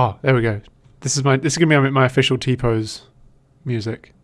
Oh, there we go. This is my this is gonna be my official T pose music.